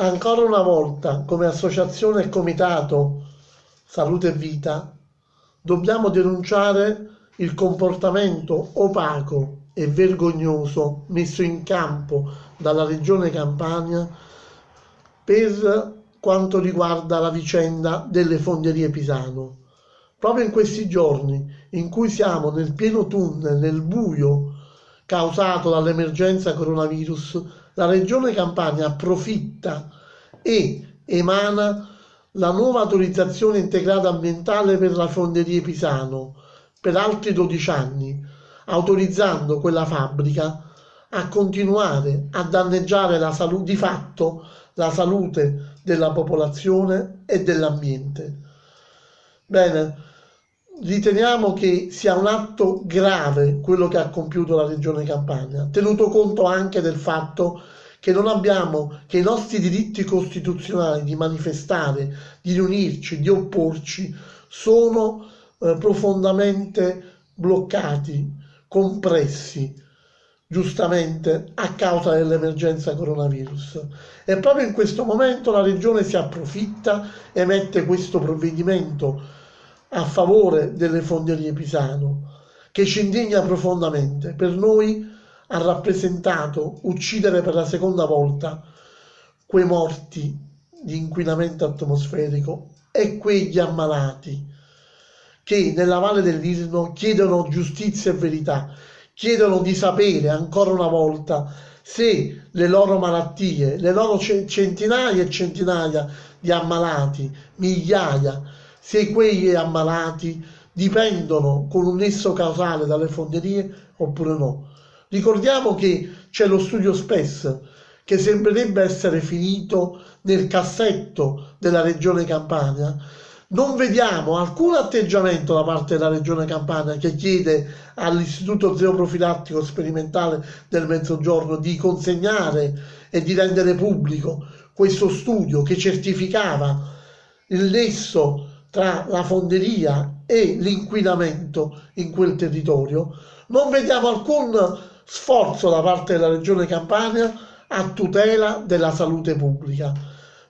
ancora una volta, come associazione e comitato Salute e Vita, dobbiamo denunciare il comportamento opaco e vergognoso messo in campo dalla Regione Campania per quanto riguarda la vicenda delle fonderie Pisano. Proprio in questi giorni in cui siamo nel pieno tunnel, nel buio causato dall'emergenza coronavirus, la Regione Campania approfitta e emana la nuova autorizzazione integrata ambientale per la fonderia Pisano per altri 12 anni, autorizzando quella fabbrica a continuare a danneggiare la salute di fatto la salute della popolazione e dell'ambiente. Bene, riteniamo che sia un atto grave quello che ha compiuto la Regione Campania, tenuto conto anche del fatto che non abbiamo che i nostri diritti costituzionali di manifestare, di riunirci, di opporci, sono eh, profondamente bloccati, compressi, giustamente a causa dell'emergenza coronavirus. E proprio in questo momento la Regione si approfitta e mette questo provvedimento a favore delle fonderie Pisano, che ci indigna profondamente. Per noi ha rappresentato uccidere per la seconda volta quei morti di inquinamento atmosferico e quegli ammalati che nella Valle dell'Irno chiedono giustizia e verità, chiedono di sapere ancora una volta se le loro malattie, le loro centinaia e centinaia di ammalati, migliaia, se quegli ammalati dipendono con un nesso causale dalle fonderie oppure no. Ricordiamo che c'è lo studio SPES che sembrerebbe essere finito nel cassetto della regione Campania. Non vediamo alcun atteggiamento da parte della regione Campania che chiede all'Istituto Zeoprofilattico Sperimentale del Mezzogiorno di consegnare e di rendere pubblico questo studio che certificava il nesso tra la fonderia e l'inquinamento in quel territorio. Non vediamo alcun sforzo da parte della Regione Campania a tutela della salute pubblica.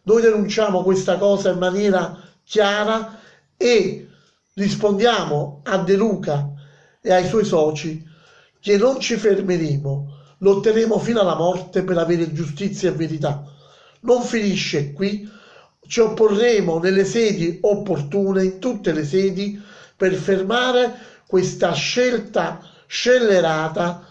Noi denunciamo questa cosa in maniera chiara e rispondiamo a De Luca e ai suoi soci che non ci fermeremo, lotteremo fino alla morte per avere giustizia e verità. Non finisce qui, ci opporremo nelle sedi opportune, in tutte le sedi, per fermare questa scelta scellerata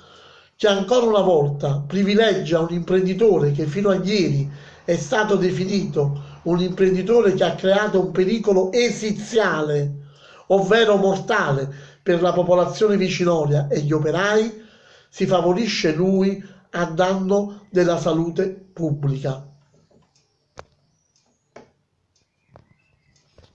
che ancora una volta privilegia un imprenditore che fino a ieri è stato definito un imprenditore che ha creato un pericolo esiziale, ovvero mortale, per la popolazione vicinoria e gli operai, si favorisce lui a danno della salute pubblica.